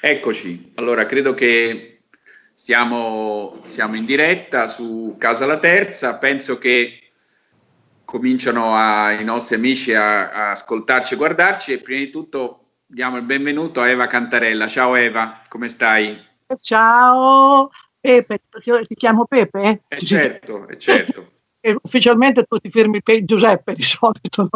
Eccoci, allora credo che siamo, siamo, in diretta su Casa La Terza, penso che cominciano a, i nostri amici a, a ascoltarci e guardarci e prima di tutto diamo il benvenuto a Eva Cantarella. Ciao Eva, come stai? Ciao Pepe, ti chiamo Pepe? Eh certo, è certo. Ufficialmente tu ti firmi Pe Giuseppe di solito.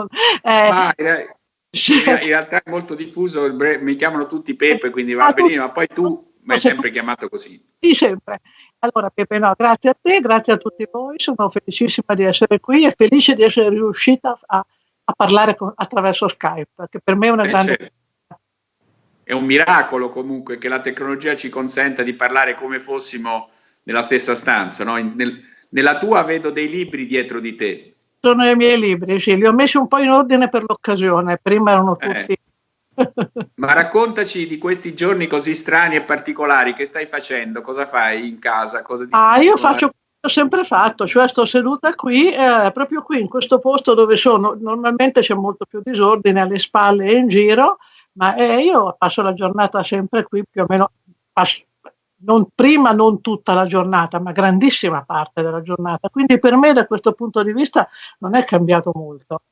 Eh, Ma, eh, in realtà è molto diffuso, mi chiamano tutti Pepe, quindi va ah, bene, ma poi tu mi hai sempre chiamato così. Sì, sempre. Allora Pepe, no, grazie a te, grazie a tutti voi, sono felicissima di essere qui e felice di essere riuscita a, a parlare con, attraverso Skype, che per me è una eh, grande... Certo. È un miracolo comunque che la tecnologia ci consenta di parlare come fossimo nella stessa stanza. No? Nel, nella tua vedo dei libri dietro di te sono i miei libri, sì, li ho messi un po' in ordine per l'occasione, prima erano eh. tutti... Eh. Ma raccontaci di questi giorni così strani e particolari, che stai facendo? Cosa fai in casa? ah, io faccio ho sempre fatto, cioè sto seduta qui, eh, proprio qui in questo posto dove sono, normalmente c'è molto più disordine alle spalle e in giro, ma eh, io passo la giornata sempre qui più o meno, passo, non, prima non tutta la giornata, ma grandissima parte della giornata. Quindi per me da questo punto di vista non è cambiato molto.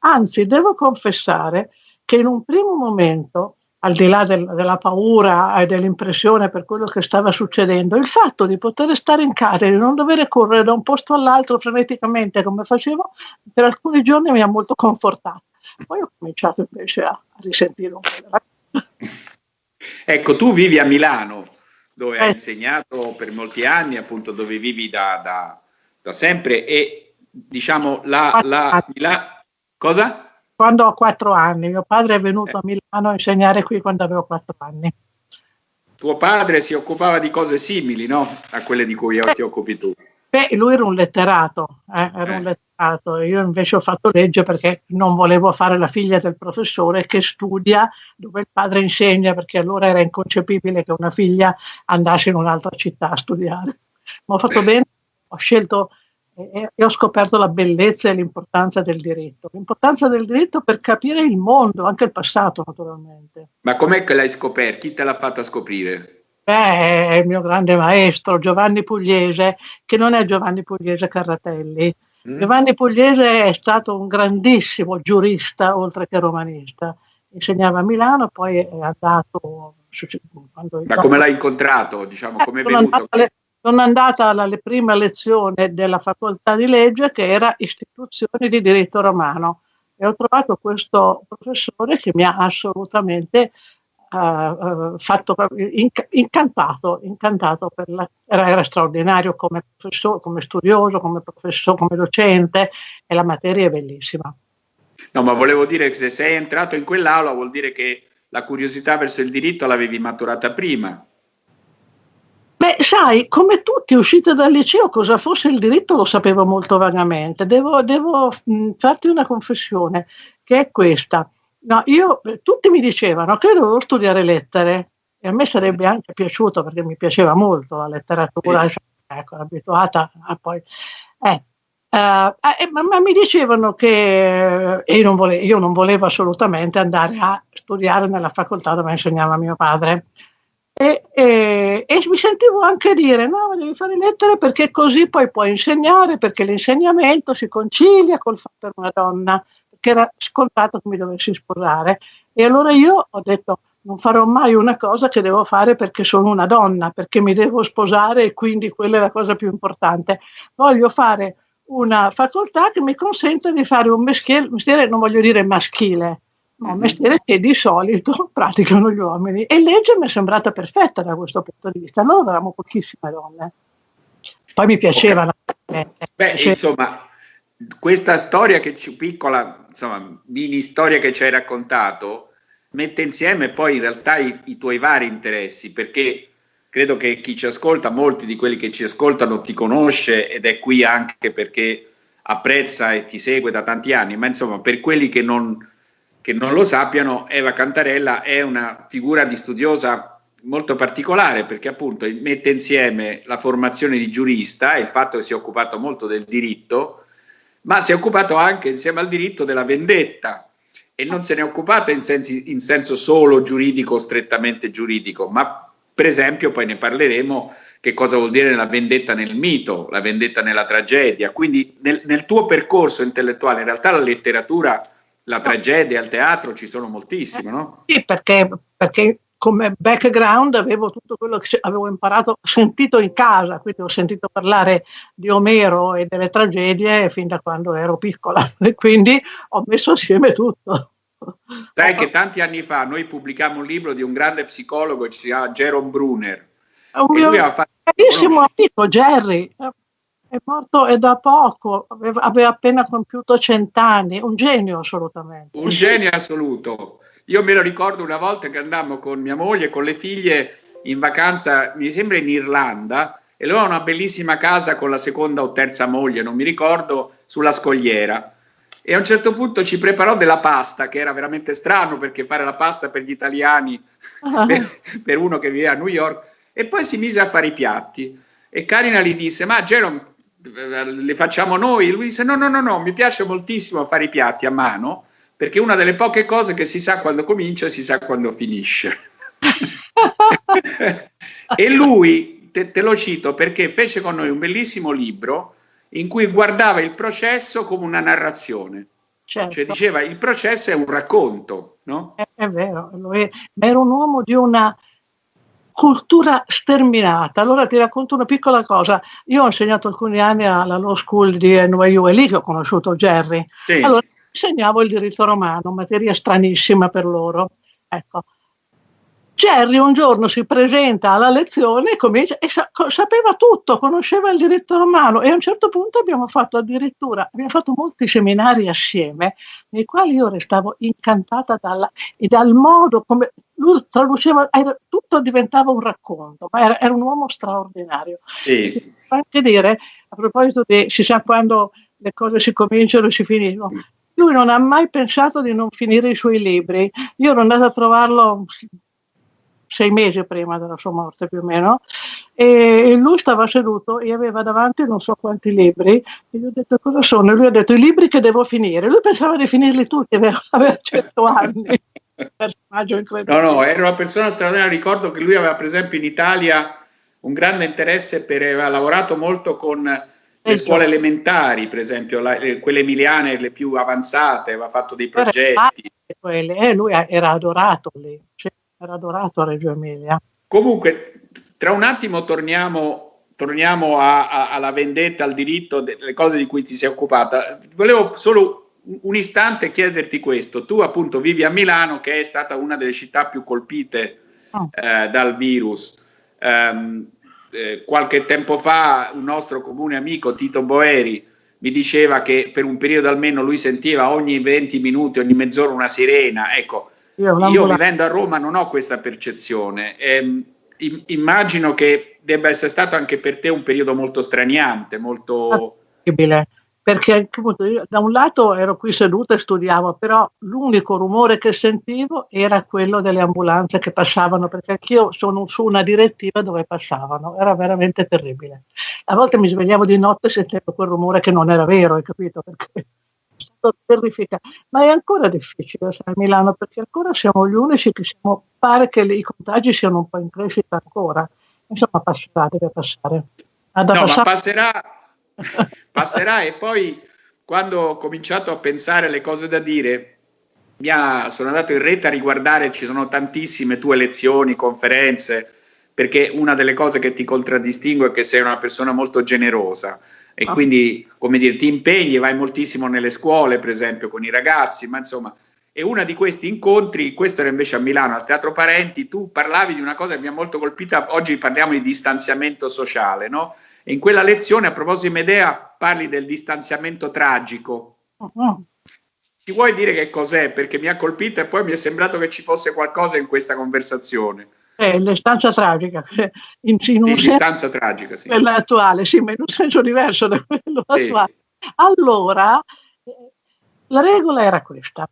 Anzi, devo confessare che in un primo momento, al di là del, della paura e dell'impressione per quello che stava succedendo, il fatto di poter stare in casa e di non dover correre da un posto all'altro freneticamente come facevo, per alcuni giorni mi ha molto confortato. Poi ho cominciato invece a, a risentire un po'. Ecco, tu vivi a Milano, dove eh. hai insegnato per molti anni, appunto dove vivi da, da, da sempre e diciamo la, la, la, cosa? Quando ho quattro anni, mio padre è venuto eh. a Milano a insegnare qui quando avevo quattro anni. Tuo padre si occupava di cose simili, no? A quelle di cui eh. ti occupi tu. Beh, lui era un letterato, eh, era un eh. Letterato. Io invece ho fatto legge perché non volevo fare la figlia del professore che studia dove il padre insegna, perché allora era inconcepibile che una figlia andasse in un'altra città a studiare. Ma ho fatto bene, ho scelto e, ho scoperto la bellezza e l'importanza del diritto. L'importanza del diritto per capire il mondo, anche il passato naturalmente. Ma com'è che l'hai scoperto? Chi te l'ha fatta scoprire? Beh, il mio grande maestro Giovanni Pugliese, che non è Giovanni Pugliese Carratelli. Mm. Giovanni Pugliese è stato un grandissimo giurista, oltre che romanista. Insegnava a Milano, poi è andato... Ma come l'hai incontrato? Diciamo, eh, come è venuto? sono andata alla prima lezione della facoltà di legge che era istituzioni di diritto romano e ho trovato questo professore che mi ha assolutamente uh, fatto, inc incantato, incantato la, era, era, straordinario come, come studioso, come professore, come docente e la materia è bellissima. No, ma volevo dire che se sei entrato in quell'aula vuol dire che la curiosità verso il diritto l'avevi maturata prima. Beh, sai, come tutti usciti dal liceo, cosa fosse il diritto lo sapevo molto vagamente. Devo, devo farti una confessione, che è questa. No, io, eh, tutti mi dicevano che dovevo studiare lettere e a me sarebbe anche piaciuto perché mi piaceva molto la letteratura, cioè, ecco, abituata a poi... Eh, Uh, eh, ma, ma, mi dicevano che io non, volevo, io non, volevo, assolutamente andare a studiare nella facoltà dove insegnava mio padre. E, e, e, mi sentivo anche dire: no, devi fare lettere perché così poi puoi insegnare, perché l'insegnamento si concilia col fatto una donna che era scontato che mi dovessi sposare. E allora io ho detto, non farò mai una cosa che devo fare perché sono una donna, perché mi devo sposare e quindi quella è la cosa più importante. Voglio fare una facoltà che mi consenta di fare un mestiere, mestiere non voglio dire maschile, ma un mhm. mestiere che di solito praticano gli uomini. E legge mi è sembrata perfetta da questo punto di vista. Noi avevamo pochissime donne. Poi mi piacevano. Okay. Beh, insomma, questa storia che ci, piccola, insomma, mini storia che ci hai raccontato, mette insieme poi in realtà i, i, tuoi vari interessi, perché credo che chi ci ascolta, molti di quelli che ci ascoltano ti conosce ed è qui anche perché apprezza e ti segue da tanti anni, ma insomma per quelli che non, che non lo sappiano, Eva Cantarella è una figura di studiosa molto particolare perché appunto mette insieme la formazione di giurista e il fatto che si è occupato molto del diritto ma si è occupato anche insieme al diritto della vendetta e non se ne è occupato in, in senso solo giuridico, strettamente giuridico, ma per esempio poi ne parleremo che cosa vuol dire la vendetta nel mito, la vendetta nella tragedia. Quindi nel, nel tuo percorso intellettuale, in realtà la letteratura, la tragedia, il teatro ci sono moltissimo, no? Sì, perché, perché come background avevo tutto quello che avevo imparato, sentito in casa, quindi ho sentito parlare di Omero e delle tragedie fin da quando ero piccola e quindi ho messo assieme tutto. Sai che tanti anni fa noi pubblicammo un libro di un grande psicologo che si chiama Jerome Brunner. Un mio carissimo amico Jerry, è morto è da poco, aveva, aveva appena compiuto cent'anni, un genio assolutamente. Un genio assoluto. Io me lo ricordo una volta che andammo con mia moglie e con le figlie in vacanza, mi sembra in Irlanda, e lui aveva una bellissima casa con la seconda o terza moglie, non mi ricordo, sulla scogliera. E a un certo punto ci preparò della pasta, che era veramente strano perché fare la pasta per gli italiani, uh-huh. per, per uno che vive a New York, e poi si mise a fare i piatti. E Karina gli disse, ma Jerome, le facciamo noi? Lui disse no, no, no, no, mi piace moltissimo fare i piatti a mano perché è una delle poche cose che si sa quando comincia e si sa quando finisce. e lui, te, te, lo cito perché fece con noi un bellissimo libro in cui guardava il processo come una narrazione. Certo. Cioè diceva il processo è un racconto, no? È, è vero, è, era un uomo di una cultura sterminata. Allora ti racconto una piccola cosa. Io ho insegnato alcuni anni alla Law School di NYU, è lì che ho conosciuto Jerry. Sì. Allora insegnavo il diritto romano, materia stranissima per loro. Ecco, Jerry un giorno si presenta alla lezione e, comincia, e sa, sapeva tutto, conosceva il diritto romano e a un certo punto abbiamo fatto addirittura, abbiamo fatto molti seminari assieme nei quali io restavo incantata dalla, e dal modo come lui traduceva, era, tutto diventava un racconto, ma era, era un uomo straordinario. Sì. Anche dire, a proposito di, si sa quando le cose si cominciano e si finiscono, lui non ha mai pensato di non finire i suoi libri. Io ero andata a trovarlo sei mesi prima della sua morte più o meno, e lui stava seduto e aveva davanti non so quanti libri, e gli ho detto cosa sono? E lui ha detto i libri che devo finire. Lui pensava di finirli tutti, aveva, aveva 100 anni. Personaggio incredibile. No, no, era una persona straordinaria. Ricordo che lui aveva, per esempio, in Italia un grande interesse per, aveva lavorato molto con le scuole elementari, per esempio, la, quelle emiliane, le più avanzate, aveva fatto dei progetti. Quelle, eh, lui era adorato lì. Cioè, era adorato a Reggio Emilia. Comunque, tra un attimo torniamo, torniamo a, a, alla vendetta, al diritto, delle cose di cui ti sei occupata. Volevo solo un istante chiederti questo. Tu appunto vivi a Milano, che è stata una delle città più colpite oh. eh, dal virus. Um, eh, qualche tempo fa un nostro comune amico, Tito Boeri, mi diceva che per un periodo almeno lui sentiva ogni 20 minuti, ogni mezz'ora una sirena. Ecco, io vivendo a Roma non ho questa percezione. Eh, immagino che debba essere stato anche per te un periodo molto straniante, molto... Terribile, perché appunto, io, da un lato ero qui seduta e studiavo, però l'unico rumore che sentivo era quello delle ambulanze che passavano, perché anch'io sono su una direttiva dove passavano, era veramente terribile. A volte mi svegliavo di notte e sentivo quel rumore che non era vero, hai capito? Perché terrificante, ma è ancora difficile a Milano perché ancora siamo gli unici che siamo, pare che i contagi siano un po' in crescita ancora, insomma passerà, deve passare. no, passare. ma passerà, passerà e poi quando ho cominciato a pensare alle cose da dire, ha, sono andato in rete a riguardare, ci sono tantissime tue lezioni, conferenze, perché una delle cose che ti contraddistingue è che sei una persona molto generosa e ah. quindi, come dire, ti impegni, vai moltissimo nelle scuole, per esempio, con i ragazzi, ma insomma, e uno di questi incontri, questo era invece a Milano, al Teatro Parenti, tu parlavi di una cosa che mi ha molto colpita, oggi parliamo di distanziamento sociale, no? E in quella lezione, a proposito di Medea, parli del distanziamento tragico. Uh-huh. Ti vuoi dire che cos'è? Perché mi ha colpito e poi mi è sembrato che ci fosse qualcosa in questa conversazione è l'istanza tragica, in, in un sì, senso, tragica, sì. quella attuale, sì, ma in un senso diverso da quello sì. attuale. Allora, la regola era questa.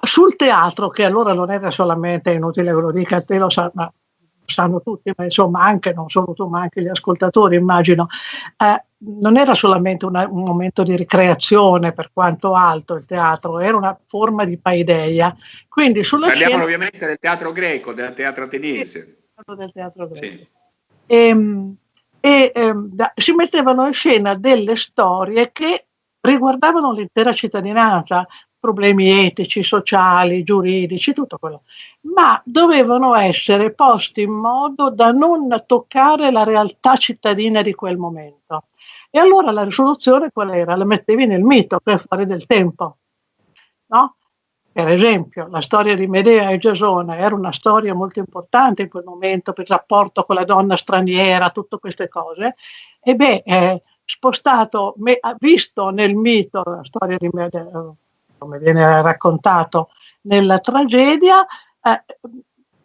Sul teatro, che allora non era solamente, inutile ve lo dica, te lo sa, ma sanno tutti, ma insomma anche, non solo tu, ma anche gli ascoltatori immagino, eh, non era solamente una, un momento di ricreazione per quanto alto il teatro, era una forma di paideia. Quindi sulla Parliamo scena... ovviamente del teatro greco, del teatro ateniese. Del teatro greco. Sì. E, ehm, e ehm, da, si mettevano in scena delle storie che riguardavano l'intera cittadinanza, problemi etici, sociali, giuridici, tutto quello, ma dovevano essere posti in modo da non toccare la realtà cittadina di quel momento. E allora la risoluzione qual era? La mettevi nel mito, per fare del tempo. No? Per esempio, la storia di Medea e Giasone era una storia molto importante in quel momento per il rapporto con la donna straniera, tutte queste cose. E beh, eh, spostato, me, visto nel mito la storia di Medea, come viene raccontato nella tragedia, eh,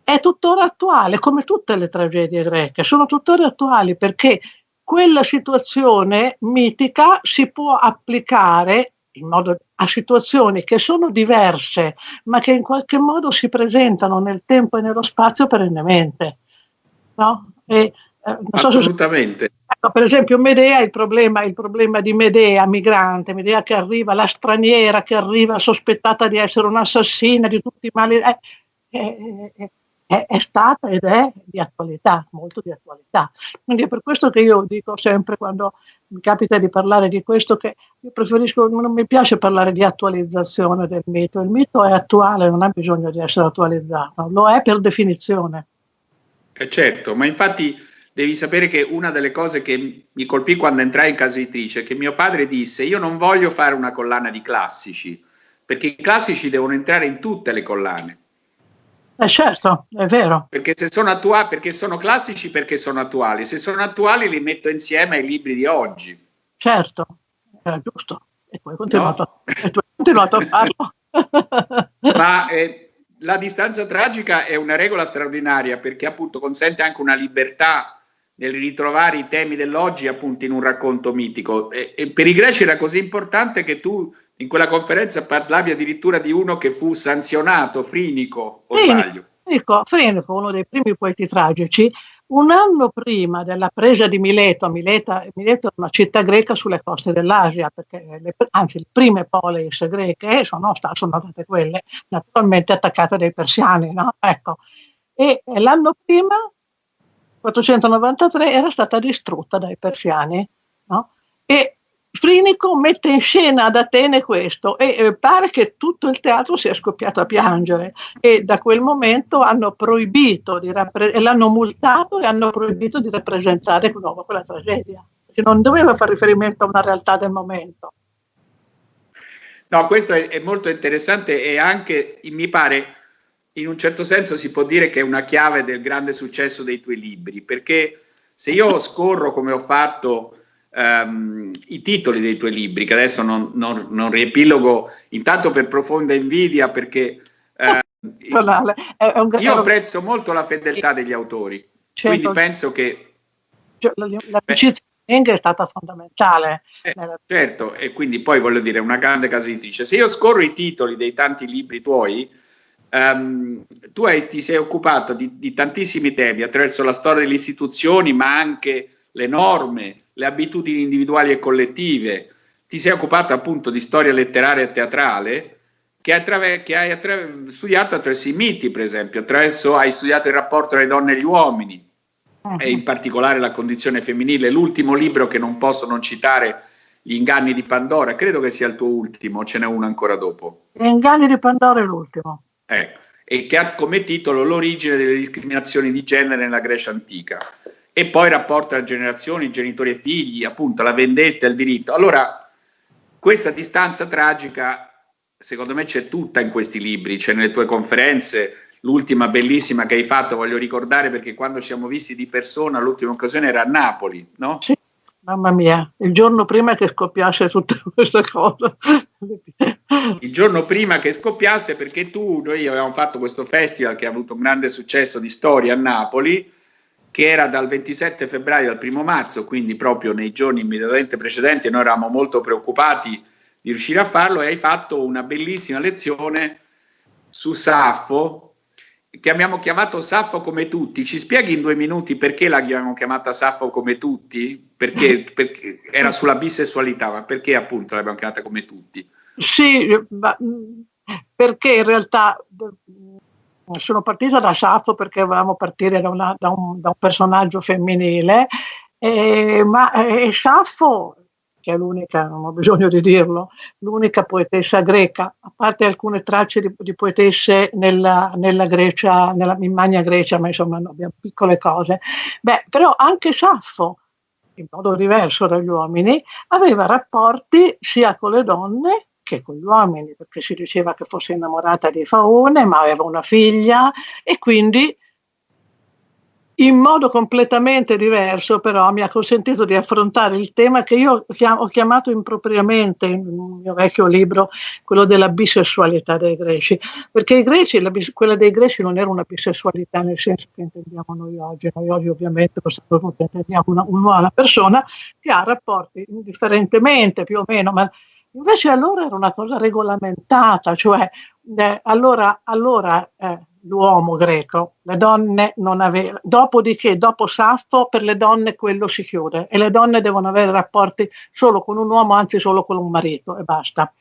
è tuttora attuale, come tutte le tragedie greche, sono tuttora attuali perché quella situazione mitica si può applicare modo, a situazioni che sono diverse, ma che in qualche modo si presentano nel tempo e nello spazio perennemente. No? E, eh, Assolutamente. So ecco, per esempio Medea, il problema, il problema di Medea, migrante, Medea che arriva, la straniera che arriva sospettata di essere un'assassina, di tutti i mali, è, è, è, è, stata ed è di attualità, molto di attualità. Quindi è per questo che io dico sempre quando mi capita di parlare di questo che io preferisco, non mi piace parlare di attualizzazione del mito, il mito è attuale, non ha bisogno di essere attualizzato, lo è per definizione. Eh certo, ma infatti devi sapere che una delle cose che mi colpì quando entrai in casa editrice è che mio padre disse io non voglio fare una collana di classici, perché i classici devono entrare in tutte le collane. Eh certo, è vero. Perché se sono attuali, perché sono classici, perché sono attuali. Se sono attuali li metto insieme ai libri di oggi. Certo, era giusto. E no. tu hai continuato a farlo. Ma eh, la distanza tragica è una regola straordinaria perché appunto consente anche una libertà nel ritrovare i temi dell'oggi appunto in un racconto mitico. E, e, per i greci era così importante che tu in quella conferenza parlavi addirittura di uno che fu sanzionato, Frinico, o Frinico, sbaglio? Frinico, Frinico, uno dei primi poeti tragici, un anno prima della presa di Mileto, Mileta, Mileto è una città greca sulle coste dell'Asia, perché le, anzi le prime polis greche sono, sono state quelle naturalmente attaccate dai persiani, no? ecco. E l'anno prima 493 era stata distrutta dai persiani. No? E Frinico mette in scena ad Atene questo e eh, pare che tutto il teatro sia scoppiato a piangere e da quel momento hanno proibito di e l'hanno multato e hanno proibito di rappresentare di nuovo quella tragedia, perché non doveva fare riferimento a una realtà del momento. No, questo è, è molto interessante e anche, mi pare, in un certo senso si può dire che è una chiave del grande successo dei tuoi libri, perché se io scorro come ho fatto um, i titoli dei tuoi libri, che adesso non, non, non riepilogo, intanto per profonda invidia, perché uh, io apprezzo molto la fedeltà degli autori, certo. quindi penso che... L'amicizia è stata fondamentale. Eh, certo, e quindi poi voglio dire, una grande casa editrice. Se io scorro i titoli dei tanti libri tuoi, Um, tu hai, ti sei occupato di, di, tantissimi temi attraverso la storia delle istituzioni, ma anche le norme, le abitudini individuali e collettive. Ti sei occupato appunto di storia letteraria e teatrale, che, attraver- che hai attraver- studiato attraverso i miti, per esempio, attraverso hai studiato il rapporto tra le donne e gli uomini, uh-huh. e in particolare la condizione femminile. L'ultimo libro che non posso non citare gli inganni di Pandora, credo che sia il tuo ultimo, ce n'è uno ancora dopo. Gli inganni di Pandora è l'ultimo. Ecco, e che ha come titolo l'origine delle discriminazioni di genere nella Grecia antica. E poi il rapporto tra generazioni, genitori e figli, appunto la vendetta e il diritto. Allora, questa distanza tragica, secondo me, c'è tutta in questi libri, c'è nelle tue conferenze, l'ultima bellissima che hai fatto, voglio ricordare perché quando ci siamo visti di persona, l'ultima occasione era a Napoli, no? Sì, mamma mia, il giorno prima che scoppiasse tutta questa cosa. Il giorno prima che scoppiasse perché tu, noi avevamo fatto questo festival che ha avuto un grande successo di storia a Napoli che era dal 27 febbraio al primo marzo, quindi proprio nei giorni immediatamente precedenti noi eravamo molto preoccupati di riuscire a farlo e hai fatto una bellissima lezione su Saffo che abbiamo chiamato Saffo come tutti. Ci spieghi in due minuti perché l'abbiamo chiamata Saffo come tutti? Perché, perché era sulla bisessualità, ma perché appunto l'abbiamo chiamata come tutti? Sì, ma, perché in realtà sono partita da Saffo perché volevamo partire da, una, da, un, da un, personaggio femminile, eh, ma eh, Saffo che è l'unica, non ho bisogno di dirlo, l'unica poetessa greca, a parte alcune tracce di, di poetesse nella, nella, Grecia, nella, in Magna Grecia, ma insomma no, abbiamo piccole cose. Beh, però anche Saffo, in modo diverso dagli uomini, aveva rapporti sia con le donne che con gli uomini, perché si diceva che fosse innamorata di Faone, ma aveva una figlia e quindi in modo completamente diverso, però mi ha consentito di affrontare il tema che io ho chiamato impropriamente in un mio vecchio libro, quello della bisessualità dei greci, perché i greci, la, quella dei greci non era una bisessualità nel senso che intendiamo noi oggi, noi oggi ovviamente possiamo intendiamo una, una persona che ha rapporti indifferentemente più o meno, ma invece allora era una cosa regolamentata, cioè eh, allora, allora eh, l'uomo greco, le donne non avevano, dopodiché, dopo Saffo, per le donne quello si chiude e le donne devono avere rapporti solo con un uomo, anzi solo con un marito e basta.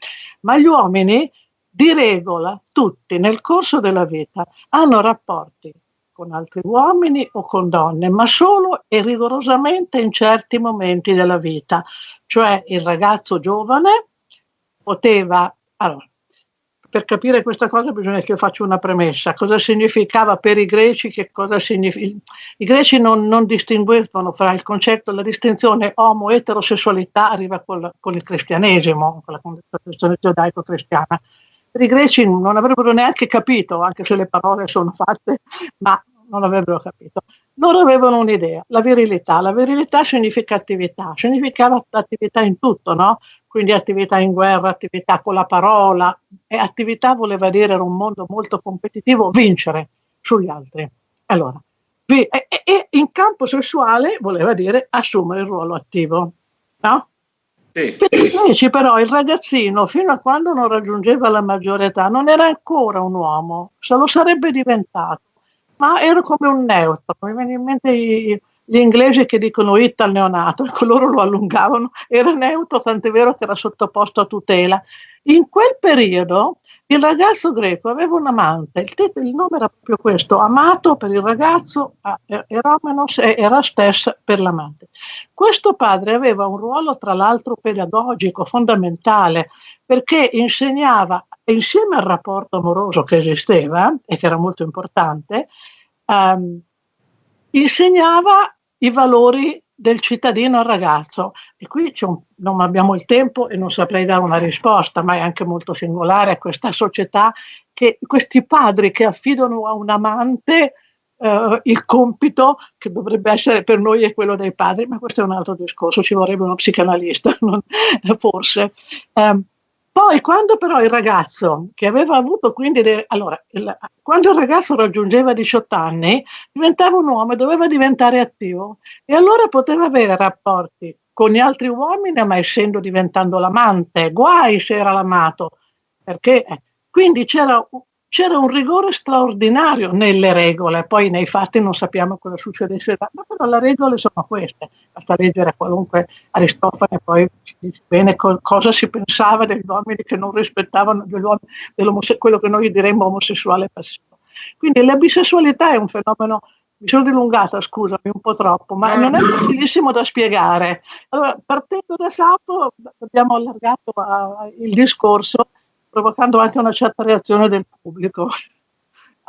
Ma gli uomini, di regola, tutti nel corso della vita hanno rapporti con altri uomini o con donne, ma solo e rigorosamente in certi momenti della vita. Cioè il ragazzo giovane poteva, allora, per capire questa cosa bisogna che io faccia una premessa. Cosa significava per i greci? Significa? I greci non, non distinguevano fra il concetto, la distinzione omo-eterosessualità arriva col, con il cristianesimo, con la concezione giudaico-cristiana. Per i greci non avrebbero neanche capito, anche se le parole sono fatte, ma non avrebbero capito. Loro avevano un'idea, la virilità. La virilità significa attività, significava attività in tutto, no? quindi attività in guerra, attività con la parola, e attività voleva dire era un mondo molto competitivo, vincere sugli altri. Allora, e, e in campo sessuale voleva dire assumere il ruolo attivo, no? Sì. Invece però il ragazzino, fino a quando non raggiungeva la maggiore età, non era ancora un uomo, se lo sarebbe diventato, ma era come un neutro. Mi viene in mente i, gli inglesi che dicono it al neonato, ecco loro lo allungavano, era neutro, tant'è vero che era sottoposto a tutela. In quel periodo il ragazzo greco aveva un amante, il, titolo, il nome era proprio questo, amato per il ragazzo, Eromenos e Erastes per l'amante. Questo padre aveva un ruolo tra l'altro pedagogico fondamentale perché insegnava, insieme al rapporto amoroso che esisteva e che era molto importante, um, insegnava i valori del cittadino al ragazzo. E qui un, non abbiamo il tempo e non saprei dare una risposta, ma è anche molto singolare a questa società che questi padri che affidano a un amante eh, il compito che dovrebbe essere per noi è quello dei padri, ma questo è un altro discorso, ci vorrebbe uno psicanalista, non, forse. Eh, poi quando però il ragazzo che aveva avuto quindi, de, allora, il, quando il ragazzo raggiungeva 18 anni, diventava un uomo e doveva diventare attivo. E allora poteva avere rapporti con gli altri uomini, ma essendo diventando l'amante, guai se era l'amato, perché eh, quindi c'era c'era un rigore straordinario nelle regole, poi nei fatti non sappiamo cosa succedesse, ma però le regole sono queste, basta leggere qualunque Aristofane, poi si dice bene co- cosa si pensava degli uomini che non rispettavano quello che noi diremmo omosessuale passivo. Quindi la bisessualità è un fenomeno, mi sono dilungata, scusami, un po' troppo, ma non è facilissimo da spiegare. Allora, partendo da Sapo, abbiamo allargato uh, il discorso provocando anche una certa reazione del pubblico.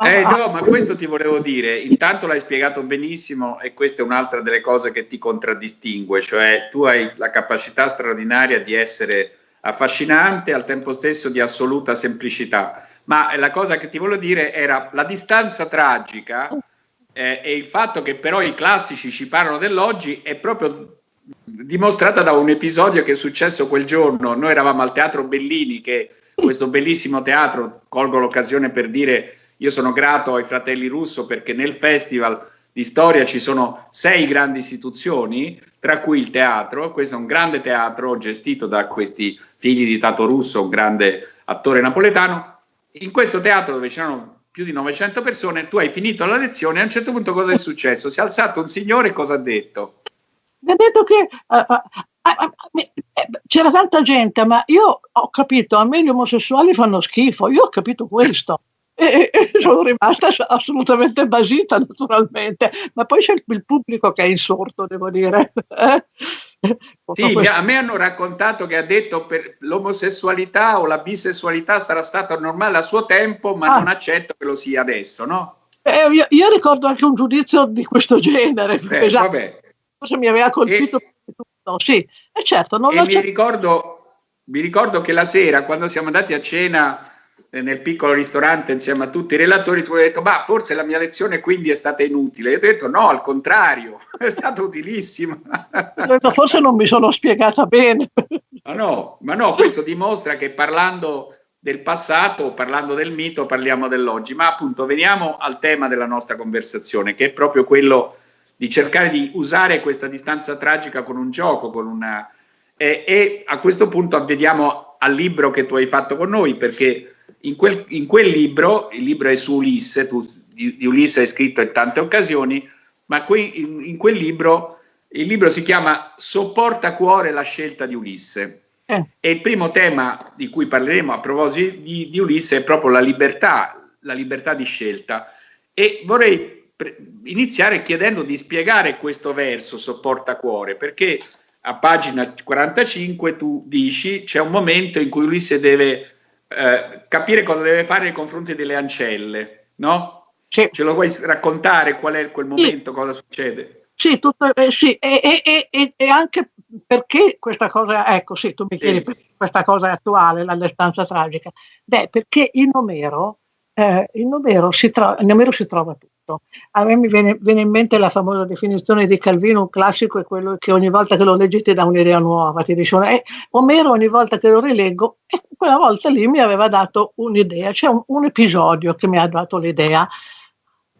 Eh no, ma questo ti volevo dire, intanto l'hai spiegato benissimo e questa è un'altra delle cose che ti contraddistingue, cioè tu hai la capacità straordinaria di essere affascinante al tempo stesso di assoluta semplicità, ma la cosa che ti volevo dire era la distanza tragica eh, e il fatto che però i classici ci parlano dell'oggi è proprio dimostrata da un episodio che è successo quel giorno, noi eravamo al Teatro Bellini che questo bellissimo teatro, colgo l'occasione per dire io sono grato ai fratelli Russo perché nel festival di storia ci sono sei grandi istituzioni, tra cui il teatro, questo è un grande teatro gestito da questi figli di Tato Russo, un grande attore napoletano. In questo teatro dove c'erano più di 900 persone, tu hai finito la lezione e a un certo punto cosa è successo? Si è alzato un signore e cosa ha detto? Mi ha detto che uh, uh, uh, c'era tanta gente, ma io ho capito, a me gli omosessuali fanno schifo, io ho capito questo e, e sono rimasta assolutamente basita naturalmente, ma poi c'è il pubblico che è insorto, devo dire. sì, a me hanno raccontato che ha detto che l'omosessualità o la bisessualità sarà stata normale a suo tempo, ma ah. non accetto che lo sia adesso, no? Eh, io, io, ricordo anche un giudizio di questo genere, Beh, esatto. Forse mi aveva colpito e, sì, e certo. Non e mi ricordo, mi ricordo che la sera, quando siamo andati a cena nel piccolo ristorante insieme a tutti i relatori, tu hai detto, ma forse la mia lezione quindi è stata inutile. Io ho detto, no, al contrario, è stata utilissima. forse non mi sono spiegata bene. Ma no, ma no, questo dimostra che parlando del passato, parlando del mito, parliamo dell'oggi. Ma appunto, veniamo al tema della nostra conversazione, che è proprio quello di cercare di usare questa distanza tragica con un gioco, con una... E, e a questo punto avvediamo al libro che tu hai fatto con noi, perché in quel, in quel, libro, il libro è su Ulisse, tu di, di Ulisse hai scritto in tante occasioni, ma qui, in, in, quel libro, il libro si chiama Sopporta cuore la scelta di Ulisse. Eh. E il primo tema di cui parleremo a proposito di, di Ulisse è proprio la libertà, la libertà di scelta. E vorrei iniziare chiedendo di spiegare questo verso Sopporta cuore, perché a pagina 45 tu dici c'è un momento in cui Ulisse deve eh, capire cosa deve fare nei confronti delle ancelle, no? Sì. Ce lo vuoi raccontare qual è quel momento, sì. cosa succede? Sì, tutto, eh, sì. E, e, e, e, anche perché questa cosa, ecco sì, tu mi chiedi questa cosa attuale, la stanza tragica. Beh, perché in Omero, eh, in Omero si, in Omero si trova tutto tutto. A me mi viene, viene, in mente la famosa definizione di Calvino, un classico è quello che ogni volta che lo leggi ti dà un'idea nuova, ti dice, eh, Omero ogni volta che lo rileggo, eh, quella volta lì mi aveva dato un'idea, c'è un, un, episodio che mi ha dato l'idea.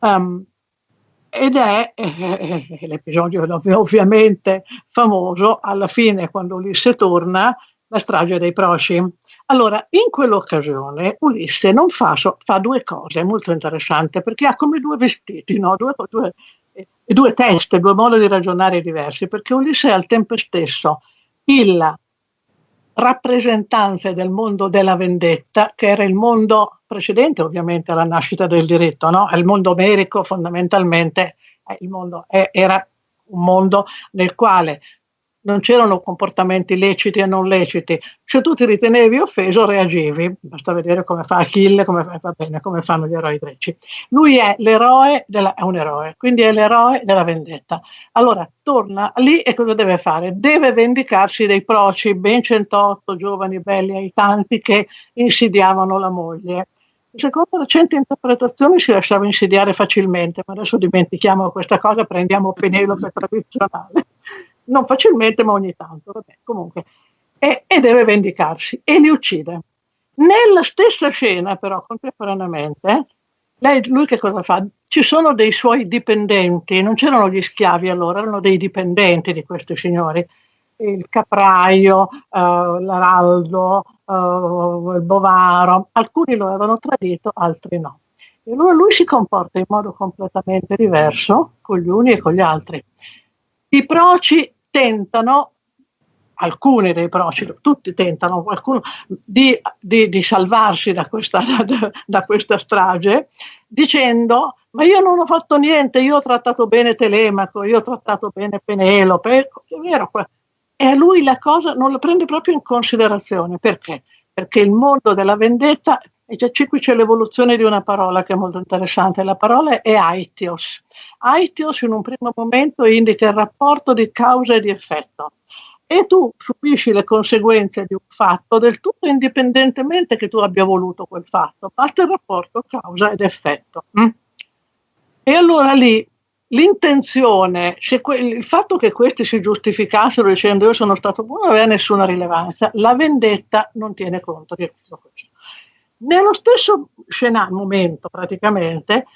Um, ed è eh, eh l'episodio ovviamente famoso, alla fine quando Ulisse torna, la strage dei Proci. Allora, in quell'occasione Ulisse non fa, so, fa due cose molto interessanti perché ha come due vestiti, no? due, due, eh, due teste, due modi di ragionare diversi, perché Ulisse è al tempo stesso il rappresentante del mondo della vendetta, che era il mondo precedente ovviamente alla nascita del diritto, no? il mondo omerico fondamentalmente il mondo, era un mondo nel quale non c'erano comportamenti leciti e non leciti. Se tu ti ritenevi offeso, reagivi. Basta vedere come fa Achille, come, fa, bene, come fanno gli eroi greci. Lui è l'eroe, della, è un eroe, quindi è l'eroe della vendetta. Allora, torna lì e cosa deve fare? Deve vendicarsi dei proci, ben 108 giovani belli ai tanti che insidiavano la moglie. Secondo recenti interpretazioni si lasciava insidiare facilmente, ma adesso dimentichiamo questa cosa, prendiamo Penelope tradizionale non facilmente, ma ogni tanto, vabbè, comunque, e, e deve vendicarsi e li uccide. Nella stessa scena, però, contemporaneamente, lei, lui che cosa fa? Ci sono dei suoi dipendenti, non c'erano gli schiavi allora, erano dei dipendenti di questi signori, il capraio, uh, l'araldo, uh, il bovaro, alcuni lo avevano tradito, altri no. E allora lui si comporta in modo completamente diverso con gli uni e con gli altri. I proci tentano, alcuni dei proci, tutti tentano, qualcuno, di, di, di salvarsi da questa, da, da questa strage dicendo ma io non ho fatto niente, io ho trattato bene Telemaco, io ho trattato bene Penelope, è vero, e a lui la cosa non la prende proprio in considerazione, perché? Perché il mondo della vendetta, e già qui c'è l'evoluzione di una parola che è molto interessante, la parola è aitios, Aetios in un primo momento indica il rapporto di causa e di effetto e tu subisci le conseguenze di un fatto del tutto indipendentemente che tu abbia voluto quel fatto, parte il rapporto causa ed effetto. Mm? E allora lì l'intenzione, il fatto che questi si giustificassero dicendo io sono stato buono non aveva nessuna rilevanza, la vendetta non tiene conto di tutto questo. Nello stesso scenario, momento praticamente,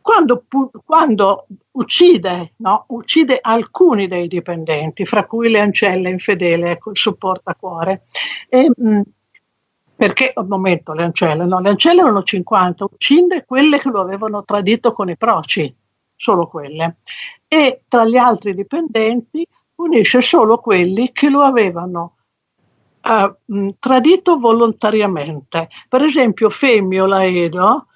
quando, quando uccide, no? uccide, alcuni dei dipendenti, fra cui le ancelle infedele, ecco il supportacuore, e, mh, perché al momento le ancelle, no, le ancelle erano 50, uccide quelle che lo avevano tradito con i proci, solo quelle, e tra gli altri dipendenti punisce solo quelli che lo avevano uh, tradito volontariamente. Per esempio Femmio Laedo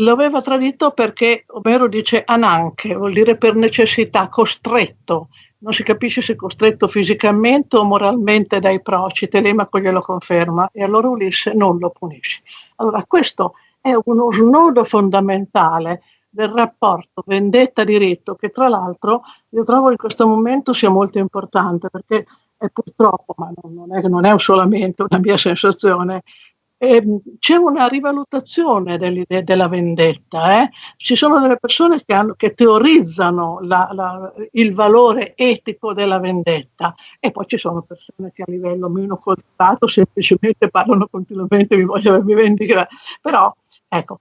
lo aveva tradito perché Omero dice ananche, vuol dire per necessità, costretto, non si capisce se costretto fisicamente o moralmente dai proci, Telemaco glielo conferma e allora Ulisse non lo punisce. Allora questo è uno snodo fondamentale del rapporto vendetta-diritto che tra l'altro io trovo in questo momento sia molto importante perché è purtroppo, ma non è, non è solamente una mia sensazione, eh, c'è una rivalutazione dell'idea della vendetta. Eh? Ci sono delle persone che, hanno, che teorizzano la, la, il valore etico della vendetta e poi ci sono persone che a livello meno coltivato semplicemente parlano continuamente mi voglio mi vendicare. Però ecco,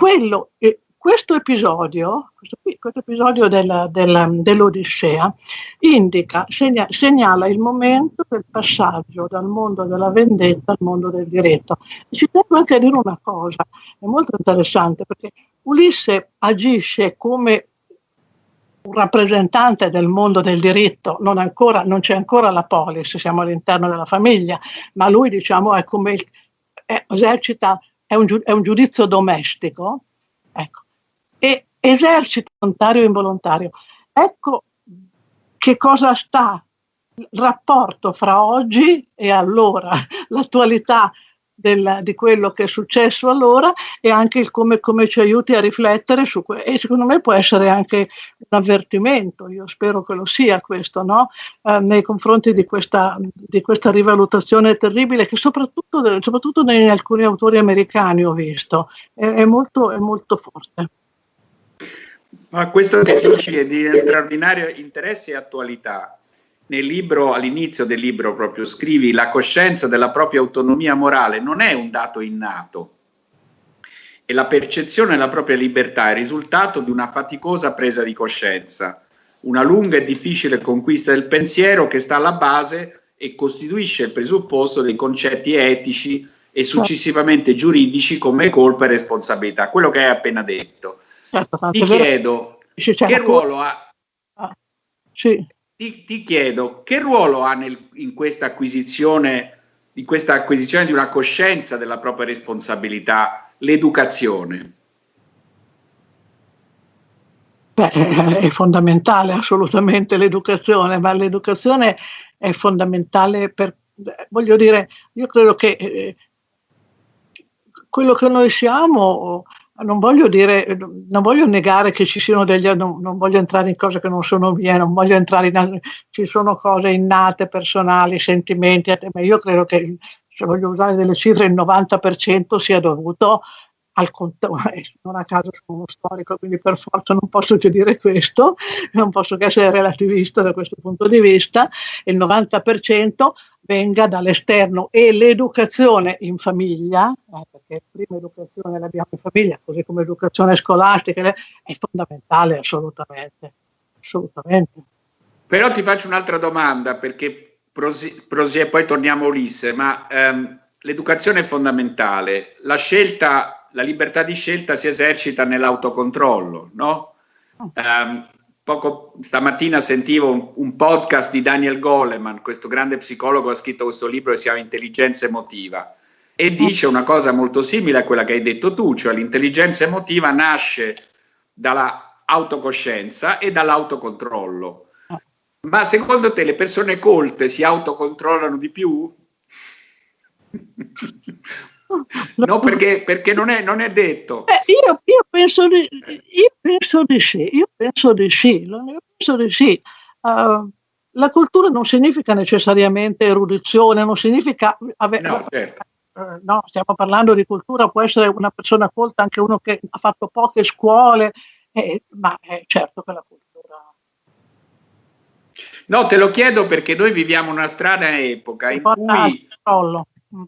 quello, questo episodio, questo, questo episodio della, della, dell'Odissea indica, segna, segnala il momento del passaggio dal mondo della vendetta al mondo del diritto. Ci tengo anche a dire una cosa, è molto interessante perché Ulisse agisce come un rappresentante del mondo del diritto, non, ancora, non c'è ancora la polis, siamo all'interno della famiglia, ma lui diciamo è come il, è, esercita, è un, è un giudizio domestico, ecco, e esercita volontario o involontario. Ecco che cosa sta il rapporto fra oggi e allora, l'attualità di quello che è successo allora e anche il come, come ci aiuti a riflettere su questo. E secondo me può essere anche un avvertimento, io spero che lo sia questo, no? eh, nei confronti di questa, di questa, rivalutazione terribile che soprattutto, soprattutto in alcuni autori americani ho visto, è, è, molto, è molto forte. Ma questo che dici è di straordinario interesse e attualità. Nel libro, all'inizio del libro proprio, scrivi la coscienza della propria autonomia morale non è un dato innato e la percezione della propria libertà è il risultato di una faticosa presa di coscienza, una lunga e difficile conquista del pensiero che sta alla base e costituisce il presupposto dei concetti etici e successivamente giuridici come colpa e responsabilità, quello che hai appena detto. Certo, ti chiedo che ruolo ha ah, sì. ti, ti, chiedo che ruolo ha nel, in questa acquisizione in questa acquisizione di una coscienza della propria responsabilità l'educazione Beh, è fondamentale assolutamente l'educazione, ma l'educazione è fondamentale per, voglio dire, io credo che eh, quello che noi siamo non voglio dire, non voglio negare che ci siano degli, non, non, voglio entrare in cose che non sono mie, non voglio entrare in, ci sono cose innate, personali, sentimenti, ma io credo che, se voglio usare delle cifre, il 90% sia dovuto al non a caso sono uno storico, quindi per forza non posso che dire questo, non posso che essere relativista da questo punto di vista, il 90% venga dall'esterno e l'educazione in famiglia, eh, perché prima educazione l'abbiamo in famiglia, così come educazione scolastica, è fondamentale assolutamente, assolutamente. Però ti faccio un'altra domanda, perché prosi, prosi, poi torniamo a Ulisse, ma ehm, l'educazione è fondamentale, la scelta la libertà di scelta si esercita nell'autocontrollo, no? Um, poco stamattina sentivo un, un, podcast di Daniel Goleman, questo grande psicologo ha scritto questo libro che si chiama Intelligenza emotiva e dice una cosa molto simile a quella che hai detto tu, cioè l'intelligenza emotiva nasce dalla autocoscienza e dall'autocontrollo. Ma secondo te le persone colte si autocontrollano di più? No, perché, perché non, è, non, è, detto. Eh, io, io, penso di, io, penso di, sì, io penso di sì, io penso di sì. Uh, la cultura non significa necessariamente erudizione, non significa avere... No, certo. uh, no, stiamo parlando di cultura, può essere una persona colta, anche uno che ha fatto poche scuole, eh, ma è certo che la cultura... No, te lo chiedo perché noi viviamo una strana epoca in cui... Mm,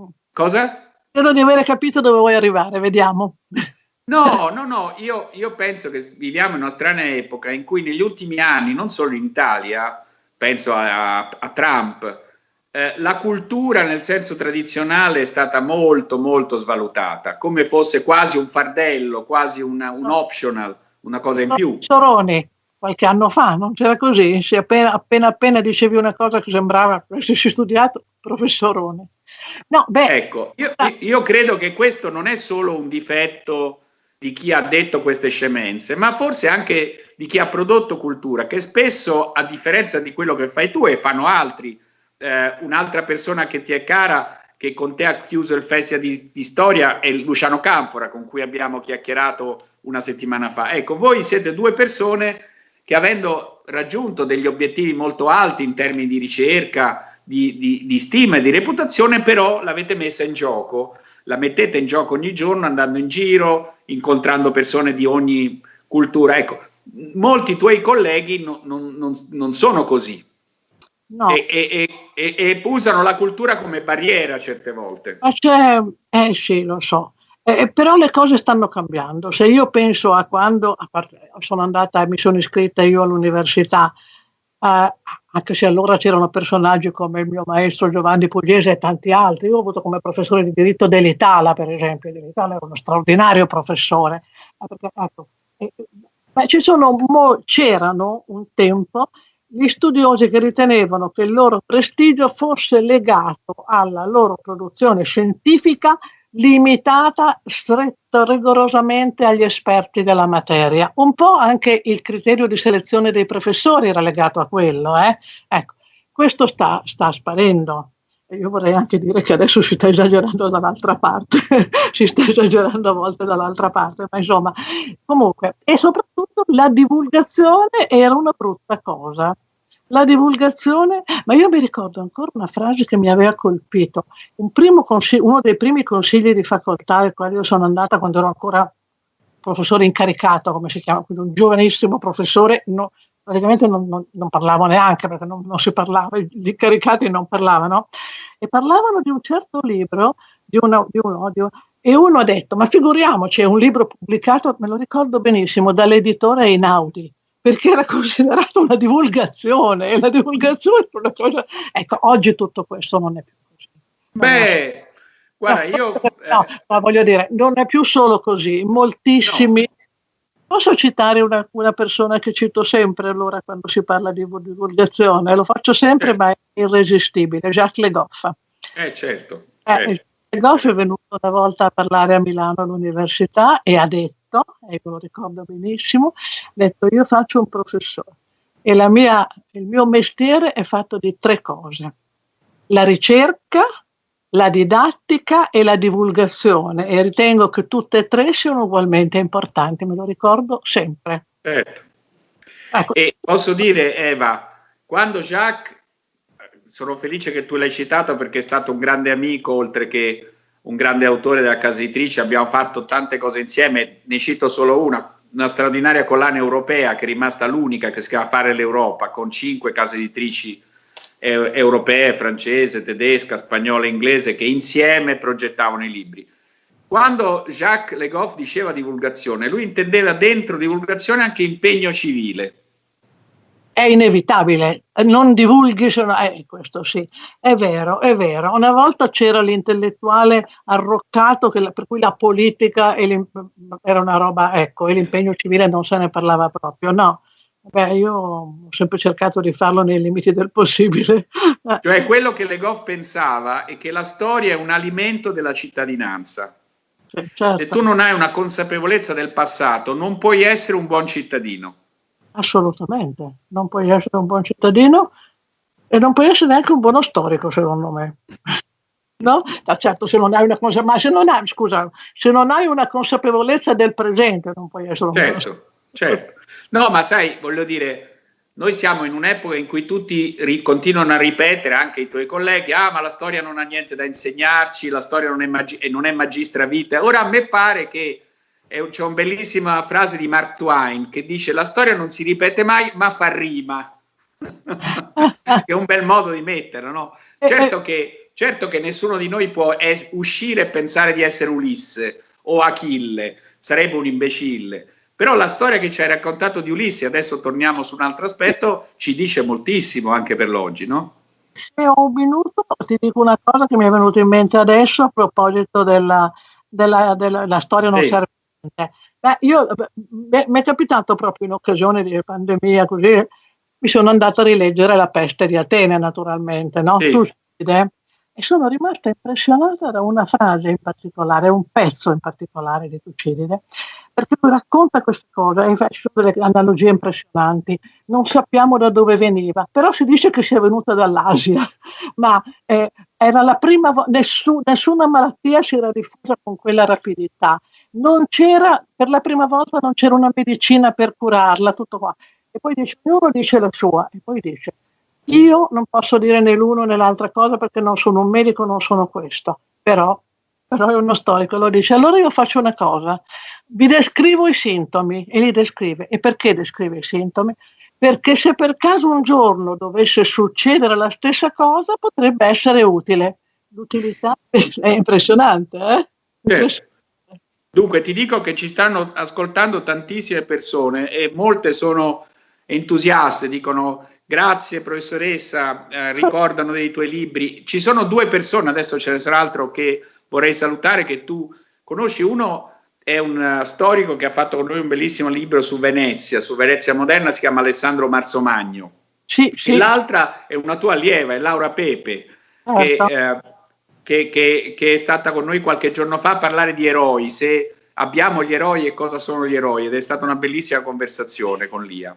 mm. Cosa? Spero di aver capito dove vuoi arrivare, vediamo. No, no, no, io, io, penso che viviamo in una strana epoca in cui negli ultimi anni, non solo in Italia, penso a, a Trump, eh, la cultura nel senso tradizionale è stata molto molto svalutata, come fosse quasi un fardello, quasi una, un optional, una cosa in più. Soroni, qualche anno fa, non c'era così? Appena, appena, appena dicevi una cosa che sembrava avessi studiato, professorone. No, beh, ecco, io, io credo che questo non è solo un difetto di chi ha detto queste scemenze, ma forse anche di chi ha prodotto cultura, che spesso, a differenza di quello che fai tu e fanno altri, eh, un'altra persona che ti è cara, che con te ha chiuso il festival di, di, storia, è Luciano Canfora, con cui abbiamo chiacchierato una settimana fa. Ecco, voi siete due persone che avendo raggiunto degli obiettivi molto alti in termini di ricerca, di, di, di stima e di reputazione, però l'avete messa in gioco, la mettete in gioco ogni giorno andando in giro, incontrando persone di ogni cultura. Ecco, molti tuoi colleghi no, non, non, non sono così, No. E, e, e, e, usano la cultura come barriera certe volte. eh sì, lo so. Eh, però le cose stanno cambiando. Se io penso a quando a parte, sono andata, mi sono iscritta io all'università, eh, anche se allora c'erano personaggi come il mio maestro Giovanni Pugliese e tanti altri. Io ho avuto come professore di diritto dell'Italia, per esempio. Dell'Italia era uno straordinario professore. Ecco, eh, c'erano un tempo gli studiosi che ritenevano che il loro prestigio fosse legato alla loro produzione scientifica limitata stretta rigorosamente agli esperti della materia. Un po' anche il criterio di selezione dei professori era legato a quello. Eh? Ecco, questo sta, sta sparendo. Io vorrei anche dire che adesso si sta esagerando dall'altra parte, si sta esagerando a volte dall'altra parte, ma insomma, comunque, e soprattutto la divulgazione era una brutta cosa. La divulgazione, ma io mi ricordo ancora una frase che mi aveva colpito. Un uno dei primi consigli di facoltà ai quali io sono andata quando ero ancora professore incaricato, come si chiama, quindi un giovanissimo professore, no, praticamente non, non, non, parlavo neanche perché non, non, si parlava, gli incaricati non parlavano, e parlavano di un certo libro, di uno, di uno, di uno e uno ha detto, ma figuriamoci, è un libro pubblicato, me lo ricordo benissimo, dall'editore Einaudi, perché era considerato una divulgazione e la divulgazione è una cosa... Ecco, oggi tutto questo non è più così. Beh, guarda, io... No, ma voglio dire, non è più solo così, moltissimi... No. Posso citare una, una, persona che cito sempre allora quando si parla di divulgazione? Lo faccio sempre, certo. ma è irresistibile, Jacques Le Goff. Eh, certo. Eh, certo. Le Goff è venuto una volta a parlare a Milano all'università e ha detto detto, e lo ricordo benissimo, ha detto io faccio un professore e mia, il mio mestiere è fatto di tre cose, la ricerca, la didattica e la divulgazione e ritengo che tutte e tre siano ugualmente importanti, me lo ricordo sempre. Certo. Ecco. E posso dire Eva, quando Jacques, sono felice che tu l'hai citato perché è stato un grande amico oltre che un grande autore della casa editrice, abbiamo fatto tante cose insieme, ne cito solo una, una straordinaria collana europea che è rimasta l'unica che si chiama Fare l'Europa, con cinque case editrici eh, europee, francese, tedesca, spagnola inglese, che insieme progettavano i libri. Quando Jacques Le Goff diceva divulgazione, lui intendeva dentro divulgazione anche impegno civile, è inevitabile, non divulghi se no, eh, questo sì, è vero, è vero. Una volta c'era l'intellettuale arroccato che, per cui la politica era una roba, ecco, e l'impegno civile non se ne parlava proprio, no. Beh, io ho sempre cercato di farlo nei limiti del possibile. Cioè quello che Le Goff pensava è che la storia è un alimento della cittadinanza. Certo. Se tu non hai una consapevolezza del passato, non puoi essere un buon cittadino. Assolutamente, non puoi essere un buon cittadino e non puoi essere neanche un buono storico, secondo me. No? Da certo, se non hai una consapevolezza, se non hai, scusa, se non hai una consapevolezza del presente, non puoi essere un certo, buono Certo, no, ma sai, voglio dire, noi siamo in un'epoca in cui tutti continuano a ripetere, anche i tuoi colleghi, ah, ma la storia non ha niente da insegnarci, la storia non è, magi- non è magistra vita. Ora a me pare che c'è una bellissima frase di Mark Twain che dice la storia non si ripete mai ma fa rima che è un bel modo di metterla no? certo, che, certo che nessuno di noi può es- uscire e pensare di essere Ulisse o Achille sarebbe un imbecille però la storia che ci hai raccontato di Ulisse adesso torniamo su un altro aspetto ci dice moltissimo anche per l'oggi no? se ho un minuto ti dico una cosa che mi è venuta in mente adesso a proposito della, della, della, della storia non sì. serve niente. Beh, io, mi è capitato proprio in occasione di pandemia così, mi sono andata a rileggere La peste di Atene naturalmente, no? Sì. Tucide, e sono rimasta impressionata da una frase in particolare, un pezzo in particolare di Tucidide, perché lui racconta queste cose e fa delle analogie impressionanti. Non sappiamo da dove veniva, però si dice che sia venuta dall'Asia, ma eh, era la prima volta, nessun, nessuna malattia si era diffusa con quella rapidità. Non c'era, per la prima volta non c'era una medicina per curarla, tutto qua. E poi dice, ognuno dice la sua, e poi dice, io non posso dire né l'uno né l'altra cosa perché non sono un medico, non sono questo, però, però è uno storico, lo dice. Allora io faccio una cosa, vi descrivo i sintomi e li descrive. E perché descrive i sintomi? Perché se per caso un giorno dovesse succedere la stessa cosa potrebbe essere utile. L'utilità è impressionante, eh? Certo. Dunque ti dico che ci stanno ascoltando tantissime persone e molte sono entusiaste, dicono Grazie professoressa, eh, ricordano dei tuoi libri. Ci sono due persone, adesso ce ne sarà altro che vorrei salutare, che tu conosci. Uno è un uh, storico che ha fatto con noi un bellissimo libro su Venezia, su Venezia moderna, si chiama Alessandro Marzomagno. Sì, sì. E l'altra è una tua allieva, è Laura Pepe, che, certo. eh, che, che, che, è stata con noi qualche giorno fa a parlare di eroi, se abbiamo gli eroi e cosa sono gli eroi, ed è stata una bellissima conversazione con Lia.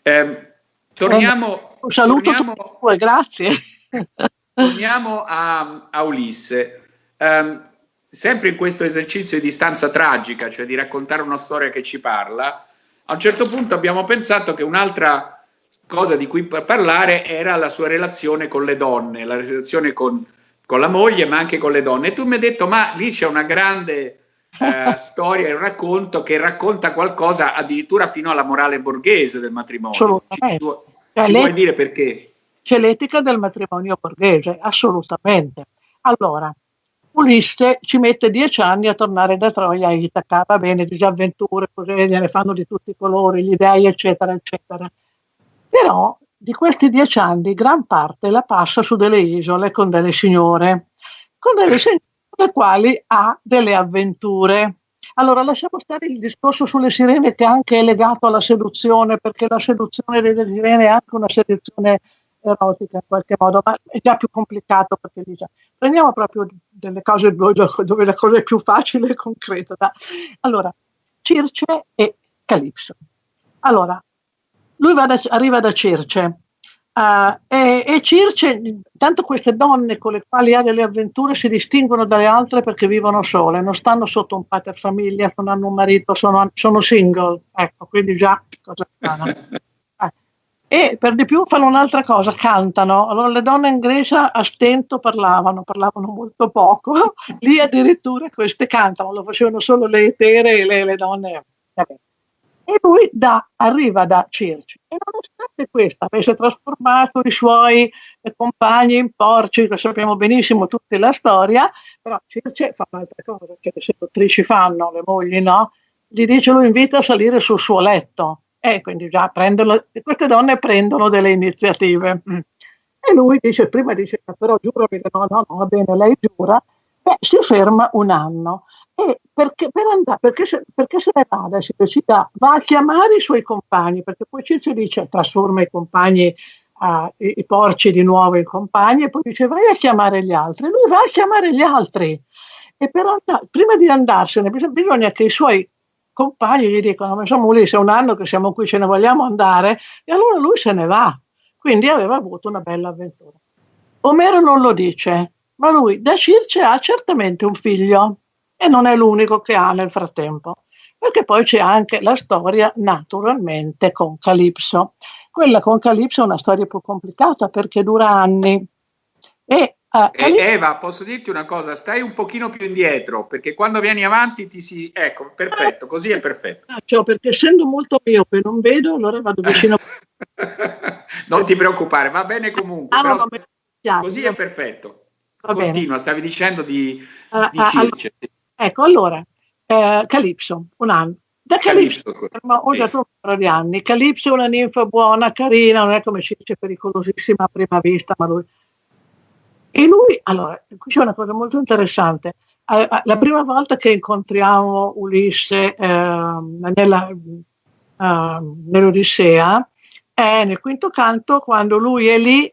Eh, Torniamo, un saluto torniamo, tutti, grazie. Torniamo a, a Ulisse. Um, sempre in questo esercizio di distanza tragica, cioè di raccontare una storia che ci parla, a un certo punto abbiamo pensato che un'altra cosa di cui parlare era la sua relazione con le donne, la relazione con, con la moglie, ma anche con le donne. E tu mi hai detto, ma lì c'è una grande eh, storia un racconto che racconta qualcosa addirittura fino alla morale borghese del matrimonio. Ci, tu, ci vuoi dire perché? C'è l'etica del matrimonio borghese, assolutamente. Allora, Ulisse ci mette dieci anni a tornare da Troia a Itaca, va bene, disavventure, così ne fanno di tutti i colori, gli dei, eccetera, eccetera. Però di questi dieci anni gran parte la passa su delle isole con delle signore, con delle signore le quali ha delle avventure. Allora lasciamo stare il discorso sulle sirene che anche è legato alla seduzione, perché la seduzione delle sirene è anche una seduzione erotica in qualche modo, ma è già più complicato perché dice, prendiamo proprio delle cose dove la cosa è più facile e concreta. Allora, Circe e Calipso. Allora, lui da, arriva da Circe, Uh, e, e, Circe, tanto queste donne con le quali ha delle avventure si distinguono dalle altre perché vivono sole, non stanno sotto un pater famiglia, non hanno un marito, sono, sono single, ecco, quindi già cosa fanno. Eh. E per di più fanno un'altra cosa, cantano. Allora le donne in Grecia a stento parlavano, parlavano molto poco, lì addirittura queste cantano, lo facevano solo le etere e le, le donne. Vabbè e lui da, arriva da Circe e nonostante questo avesse trasformato i suoi compagni in porci, lo sappiamo benissimo tutta la storia, però Circe fa un'altra cosa che le seduttrici fanno, le mogli no, gli dice lo invita a salire sul suo letto e quindi già prendono, queste donne prendono delle iniziative. Mm. E lui dice, prima dice, però giuro che no, no, no, va bene, lei giura, e si ferma un anno. E perché, per andare, perché, se, perché se ne va si decida, va a chiamare i suoi compagni, perché poi Circe dice trasforma i compagni, uh, i, i, porci di nuovo in compagni, e poi dice vai a chiamare gli altri. Lui va a chiamare gli altri. E per andare, prima di andarsene bisogna, bisogna che i suoi compagni gli dicano, ma insomma Ulisse è un anno che siamo qui, ce ne vogliamo andare, e allora lui se ne va. Quindi aveva avuto una bella avventura. Omero non lo dice, ma lui da Circe ha certamente un figlio e non è l'unico che ha nel frattempo, perché poi c'è anche la storia naturalmente con Calipso. Quella con Calipso è una storia più complicata perché dura anni. E, uh, Calipso... Eva, posso dirti una cosa? Stai un pochino più indietro perché quando vieni avanti ti si... Ecco, perfetto, così è perfetto. Cioè, perché essendo molto miope non vedo, allora vado vicino. non ti preoccupare, va bene comunque. Ah, no, così è perfetto. Va Continua, bene. stavi dicendo di, uh, di uh. Ecco, allora, eh, Calipso, un anno. Da Calipso, ma ho dato un paio di anni. Calipso è una ninfa buona, carina, non è come si dice pericolosissima a prima vista, ma lui... E lui, allora, qui c'è una cosa molto interessante. Eh, eh la prima volta che incontriamo Ulisse eh, nella, eh, nell'Odissea è nel quinto canto quando lui è lì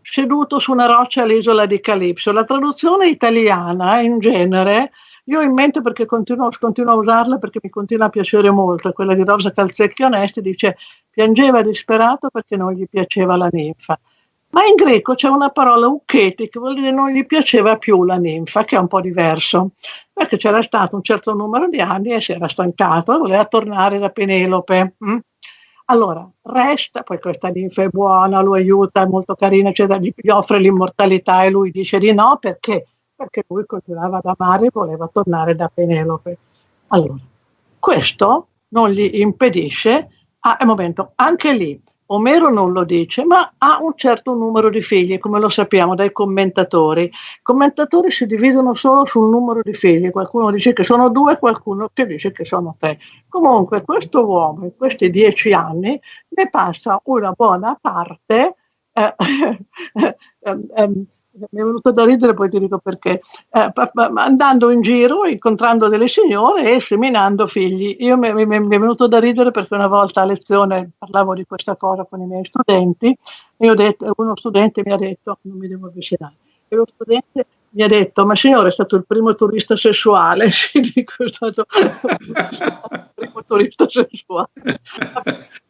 seduto su una roccia all'isola di Calipso. La traduzione italiana in genere io ho in mente perché continuo, continuo, a usarla perché mi continua a piacere molto, quella di Rosa Calzecchi Onesti dice piangeva disperato perché non gli piaceva la ninfa. Ma in greco c'è una parola uketi che vuol dire non gli piaceva più la ninfa, che è un po' diverso, perché c'era stato un certo numero di anni e si era stancato e voleva tornare da Penelope. Mm? Allora, resta, poi questa ninfa è buona, lo aiuta, è molto carina, gli, gli offre l'immortalità e lui dice di no perché perché lui continuava ad amare e voleva tornare da Penelope. Allora, questo non gli impedisce, a un momento, anche lì, Omero non lo dice, ma ha un certo numero di figli, come lo sappiamo dai commentatori. I commentatori si dividono solo sul numero di figli, qualcuno dice che sono due, qualcuno che dice che sono tre. Comunque questo uomo in questi dieci anni ne passa una buona parte eh, eh, eh, mi è venuto da ridere, poi ti dico perché, eh, andando in giro, incontrando delle signore e seminando figli. Io mi, mi, mi, è venuto da ridere perché una volta a lezione parlavo di questa cosa con i miei studenti e detto, uno studente mi ha detto, non mi devo avvicinare, e lo studente mi ha detto, ma signore è stato il primo turista sessuale, sì, dico, è stato il primo turista sessuale.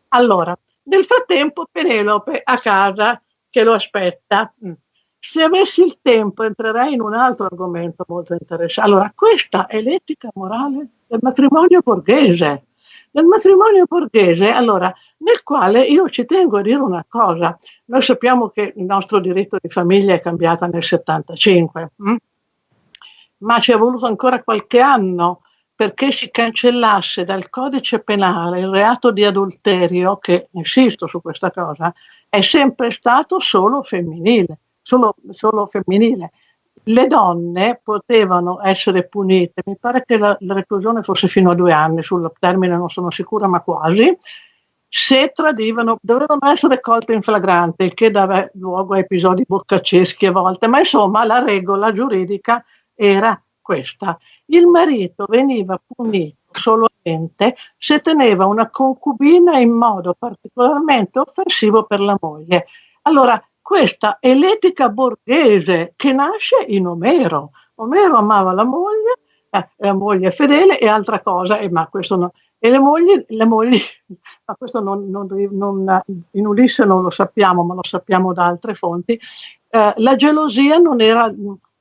Allora, nel frattempo Penelope a casa che lo aspetta. Mm. Se avessi il tempo entrerei in un altro argomento molto interessante. Allora, questa è l'etica morale del matrimonio borghese. Del matrimonio borghese, allora, nel quale io ci tengo a dire una cosa. Noi sappiamo che il nostro diritto di famiglia è cambiato nel 75, hm? ma ci è voluto ancora qualche anno perché si cancellasse dal codice penale il reato di adulterio, che insisto su questa cosa, è sempre stato solo femminile solo, solo femminile. Le donne potevano essere punite, mi pare che la, la reclusione fosse fino a due anni, sul termine non sono sicura, ma quasi, se tradivano, dovevano essere colte in flagrante, il che dava luogo a episodi boccaceschi a volte, ma insomma la regola giuridica era questa. Il marito veniva punito solamente se teneva una concubina in modo particolarmente offensivo per la moglie. Allora, questa è l'etica borghese che nasce in Omero. Omero amava la moglie, eh, la moglie fedele e altra cosa, eh, ma questo no. E le mogli, le mogli ma questo non, non, non, in Ulisse non lo sappiamo, ma lo sappiamo da altre fonti, eh, la gelosia non era,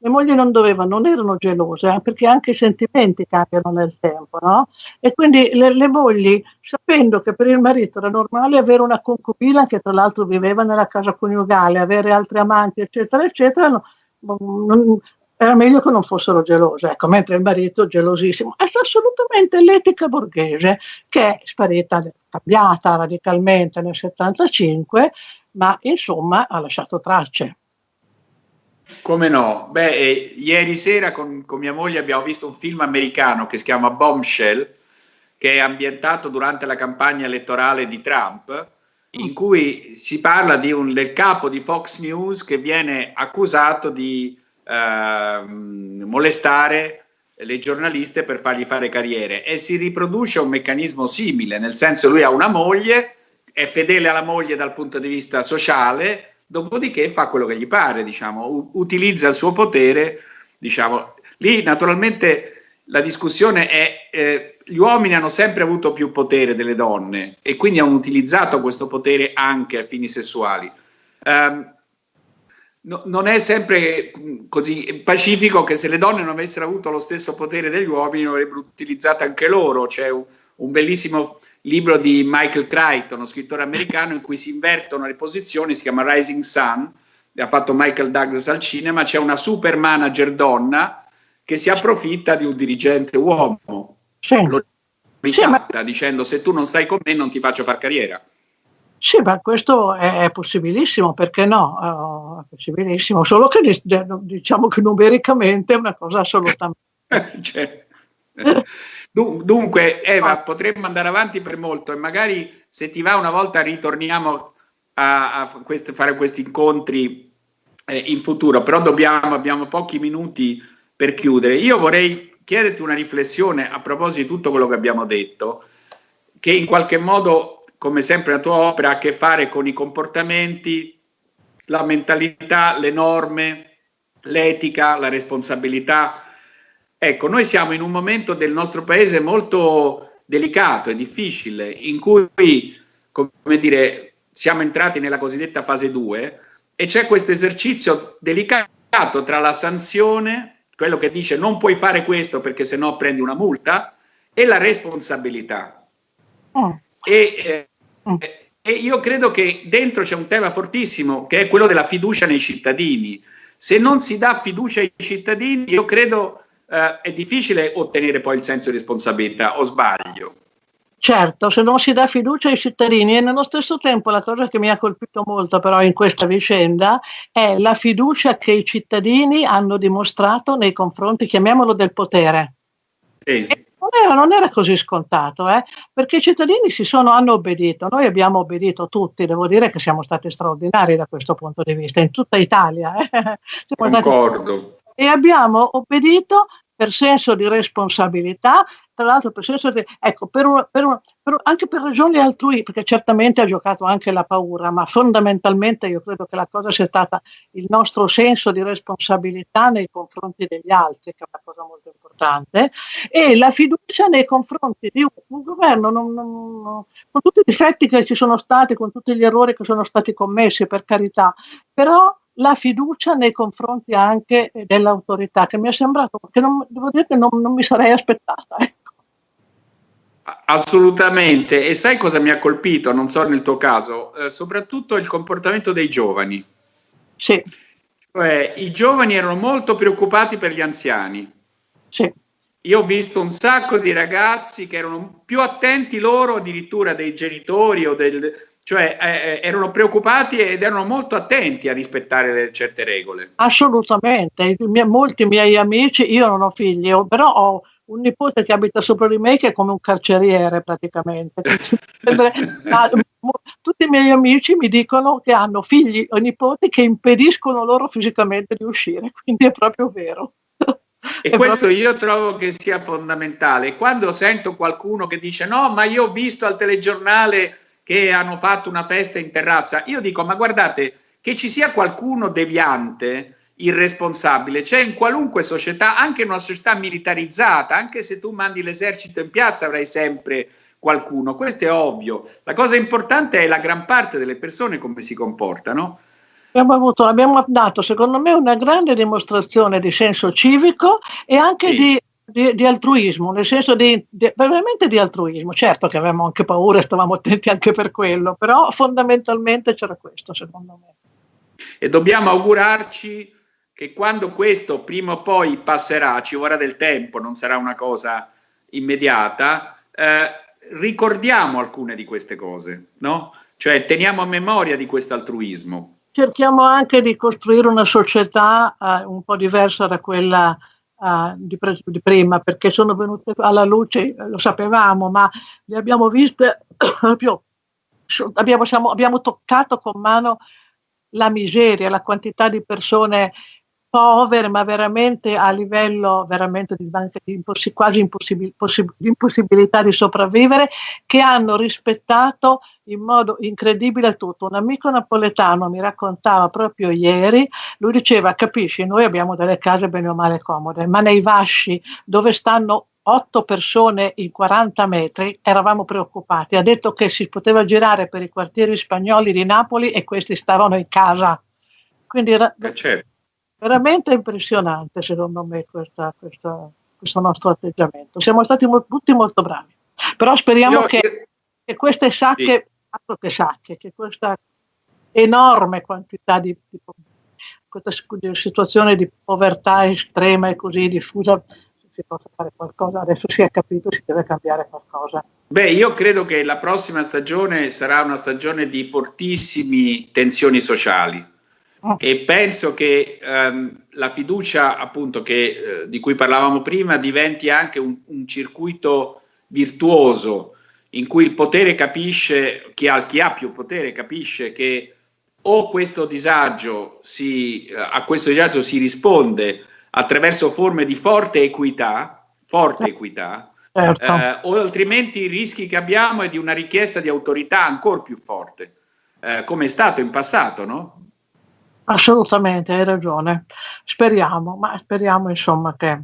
le mogli non dovevano, non erano gelose, eh, perché anche i sentimenti cambiano nel tempo, no? E quindi le, le, mogli, sapendo che per il marito era normale avere una concubina che tra l'altro viveva nella casa coniugale, avere altri amanti, eccetera, eccetera, no, non, era meglio che non fossero gelose, ecco, mentre il marito gelosissimo. È assolutamente l'etica borghese che è sparita, cambiata radicalmente nel 75, ma insomma ha lasciato tracce. Come no? Beh, eh, ieri sera con, con, mia moglie abbiamo visto un film americano che si chiama Bombshell, che è ambientato durante la campagna elettorale di Trump, in cui si parla un, del capo di Fox News che viene accusato di eh, molestare le giornaliste per fargli fare carriere e si riproduce un meccanismo simile, nel senso lui ha una moglie, è fedele alla moglie dal punto di vista sociale, dopodiché fa quello che gli pare, diciamo, utilizza il suo potere, diciamo. Lì naturalmente la discussione è eh, gli uomini hanno sempre avuto più potere delle donne e quindi hanno utilizzato questo potere anche a fini sessuali. Um, no, non è sempre così pacifico che se le donne non avessero avuto lo stesso potere degli uomini avrebbero utilizzato anche loro. C'è un, bellissimo libro di Michael Crichton, uno scrittore americano, in cui si invertono le posizioni, si chiama Rising Sun, ha fatto Michael Douglas al cinema, c'è una super manager donna che si approfitta di un dirigente uomo. Sì. Lo ricatta sì, dicendo se tu non stai con me non ti faccio fare carriera. Sì, ma questo è possibilissimo, perché no? è possibilissimo, solo che diciamo che numericamente è una cosa assolutamente... cioè. Dunque, Eva, potremmo andare avanti per molto e magari se ti va una volta ritorniamo a, a queste, fare questi incontri eh, in futuro, però dobbiamo, abbiamo pochi minuti per chiudere. Io vorrei chiederti una riflessione a proposito di tutto quello che abbiamo detto, che in qualche modo, come sempre la tua opera, ha a che fare con i comportamenti, la mentalità, le norme, l'etica, la responsabilità Ecco, noi siamo in un momento del nostro paese molto delicato e difficile, in cui, come dire, siamo entrati nella cosiddetta fase 2 e c'è questo esercizio delicato tra la sanzione, quello che dice non puoi fare questo perché sennò prendi una multa, e la responsabilità. Oh. E, eh, oh. e io credo che dentro c'è un tema fortissimo che è quello della fiducia nei cittadini. Se non si dà fiducia ai cittadini, io credo eh, è difficile ottenere poi il senso di responsabilità, o sbaglio? Certo, se non si dà fiducia ai cittadini e nello stesso tempo la cosa che mi ha colpito molto però in questa vicenda è la fiducia che i cittadini hanno dimostrato nei confronti, chiamiamolo, del potere. Sì. Non era, non era, così scontato, eh? perché i cittadini si sono, hanno obbedito, noi abbiamo obbedito tutti, devo dire che siamo stati straordinari da questo punto di vista, in tutta Italia. Eh? Concordo. Stati e abbiamo obbedito per senso di responsabilità, tra l'altro per senso di, ecco, per un, per un, per, anche per ragioni altrui, perché certamente ha giocato anche la paura, ma fondamentalmente io credo che la cosa sia stata il nostro senso di responsabilità nei confronti degli altri, che è una cosa molto importante, e la fiducia nei confronti di un, un governo, non, non, non, con tutti i difetti che ci sono stati, con tutti gli errori che sono stati commessi, per carità, però la fiducia nei confronti anche dell'autorità, che mi è sembrato, che non, devo dire che non, non mi sarei aspettata. Ecco. Assolutamente, e sai cosa mi ha colpito, non so nel tuo caso, eh, soprattutto il comportamento dei giovani. Sì. Cioè, i giovani erano molto preoccupati per gli anziani. Sì. Io ho visto un sacco di ragazzi che erano più attenti loro addirittura dei genitori o del, cioè eh, eh, erano preoccupati ed erano molto attenti a rispettare certe regole. Assolutamente, miei, molti miei amici, io non ho figli, però ho un nipote che abita sopra di me che è come un carceriere praticamente. Tutti i miei amici mi dicono che hanno figli o nipoti che impediscono loro fisicamente di uscire, quindi è proprio vero. E è questo proprio... io trovo che sia fondamentale. Quando sento qualcuno che dice no, ma io ho visto al telegiornale che hanno fatto una festa in terrazza. Io dico, ma guardate, che ci sia qualcuno deviante, irresponsabile, c'è in qualunque società, anche in una società militarizzata, anche se tu mandi l'esercito in piazza avrai sempre qualcuno, questo è ovvio. La cosa importante è la gran parte delle persone come si comportano. Abbiamo, avuto, abbiamo dato, secondo me, una grande dimostrazione di senso civico e anche sì. di di, di, altruismo, nel senso di, di, veramente di altruismo. Certo che avevamo anche paura e stavamo attenti anche per quello, però fondamentalmente c'era questo, secondo me. E dobbiamo augurarci che quando questo prima o poi passerà, ci vorrà del tempo, non sarà una cosa immediata, eh, ricordiamo alcune di queste cose, no? Cioè teniamo a memoria di questo altruismo. Cerchiamo anche di costruire una società eh, un po' diversa da quella uh, di, di, prima perché sono venute alla luce, lo sapevamo, ma le abbiamo viste proprio, abbiamo, siamo, abbiamo toccato con mano la miseria, la quantità di persone povere, ma veramente a livello veramente di, di quasi impossibil, possib, di impossibilità di sopravvivere, che hanno rispettato in modo incredibile tutto. Un amico napoletano mi raccontava proprio ieri, lui diceva, capisci, noi abbiamo delle case bene o male comode, ma nei vasci dove stanno otto persone in 40 metri, eravamo preoccupati. Ha detto che si poteva girare per i quartieri spagnoli di Napoli e questi stavano in casa. Quindi era, eh certo veramente impressionante secondo me questa, questa, questo nostro atteggiamento. Siamo stati mo tutti molto bravi, però speriamo io, che, io... che, queste sacche, sì. altro che sacche, che questa enorme quantità di, di questa situazione di povertà estrema e così diffusa si possa fare qualcosa, adesso si è capito, si deve cambiare qualcosa. Beh, io credo che la prossima stagione sarà una stagione di fortissime tensioni sociali oh. e penso che ehm, la fiducia appunto che, eh, di cui parlavamo prima diventi anche un, un, circuito virtuoso in cui il potere capisce, chi ha, chi ha più potere capisce che o questo disagio si, eh, a questo disagio si risponde attraverso forme di forte equità, forte equità, certo. eh, o altrimenti i rischi che abbiamo è di una richiesta di autorità ancora più forte, eh, come è stato in passato, no? Assolutamente, hai ragione. Speriamo, ma speriamo insomma che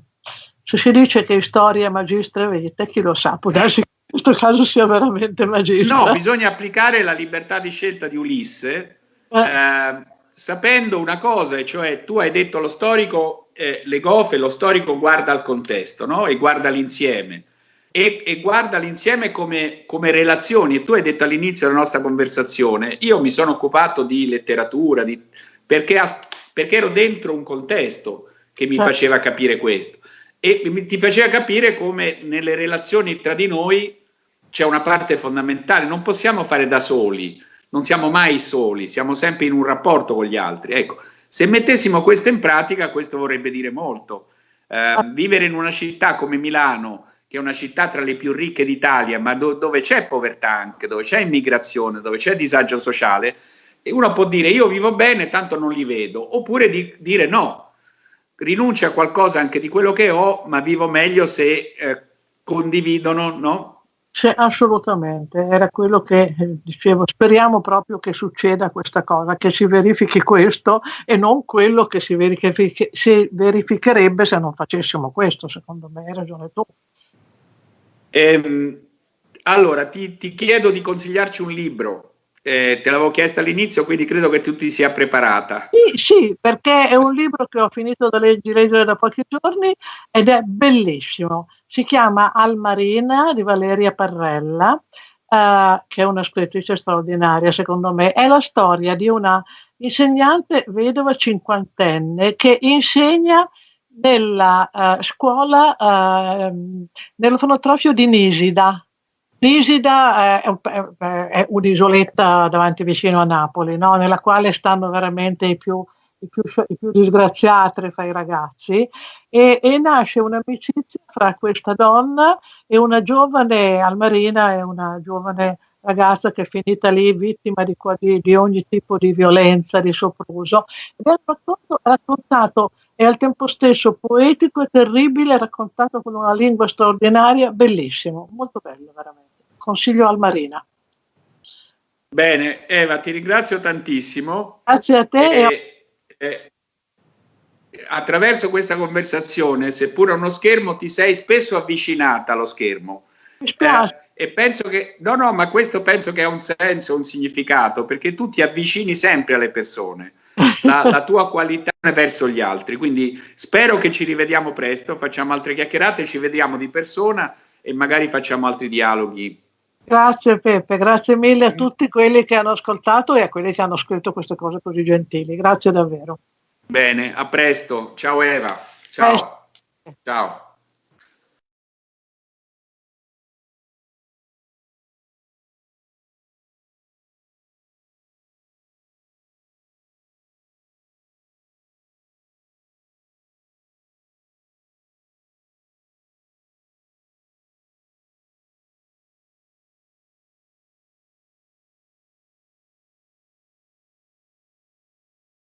se si dice che storia magistra vita, chi lo sa, può darsi che in questo caso sia veramente magistra. No, bisogna applicare la libertà di scelta di Ulisse eh. eh, sapendo una cosa, e cioè tu hai detto lo storico, eh, le gofe, lo storico guarda al contesto no? e guarda l'insieme. E, e, guarda l'insieme come, come, relazioni. E tu hai detto all'inizio della nostra conversazione, io mi sono occupato di letteratura, di, perché, perché, ero dentro un contesto che mi certo. faceva capire questo. E mi, ti faceva capire come nelle relazioni tra di noi c'è una parte fondamentale, non possiamo fare da soli non siamo mai soli, siamo sempre in un rapporto con gli altri. Ecco, se mettessimo questo in pratica, questo vorrebbe dire molto. Eh, vivere in una città come Milano, che è una città tra le più ricche d'Italia, ma do dove c'è povertà anche, dove c'è immigrazione, dove c'è disagio sociale, uno può dire io vivo bene, tanto non li vedo, oppure di dire no, rinuncio a qualcosa anche di quello che ho, ma vivo meglio se eh, condividono no? Sì, assolutamente, era quello che eh, dicevo, speriamo proprio che succeda questa cosa, che si verifichi questo e non quello che si, verifichi, si verificherebbe se non facessimo questo, secondo me hai ragione tu. Ehm, allora, ti, ti, chiedo di consigliarci un libro, eh, te l'avevo chiesto all'inizio, quindi credo che tu ti sia preparata. Sì, sì, perché è un libro che ho finito di leggere da pochi giorni ed è bellissimo si chiama Almarina di Valeria Parrella, eh, che è una scrittrice straordinaria secondo me. È la storia di una insegnante vedova cinquantenne che insegna nella uh, scuola, uh, nell'orfanotrofio di Nisida. Nisida è, è, un'isoletta davanti vicino a Napoli, no? nella quale stanno veramente i più i più, i più disgraziati fra i ragazzi e, e, nasce un'amicizia fra questa donna e una giovane Almarina e una giovane ragazza che è finita lì vittima di, di, di ogni tipo di violenza, di sopruso. Ed è raccontato, raccontato e al tempo stesso poetico e terribile, raccontato con una lingua straordinaria, bellissimo, molto bello veramente. Consiglio Almarina. Bene, Eva, ti ringrazio tantissimo. Grazie a te. E, eh, attraverso questa conversazione, seppure a uno schermo, ti sei spesso avvicinata allo schermo. Eh, e penso che, no, no, ma questo penso che ha un senso, un significato, perché tu ti avvicini sempre alle persone, la, la tua qualità verso gli altri. Quindi spero che ci rivediamo presto, facciamo altre chiacchierate, ci vediamo di persona e magari facciamo altri dialoghi. Grazie Peppe, grazie mille a tutti quelli che hanno ascoltato e a quelli che hanno scritto queste cose così gentili. Grazie davvero. Bene, a presto. Ciao Eva. Ciao. Ciao.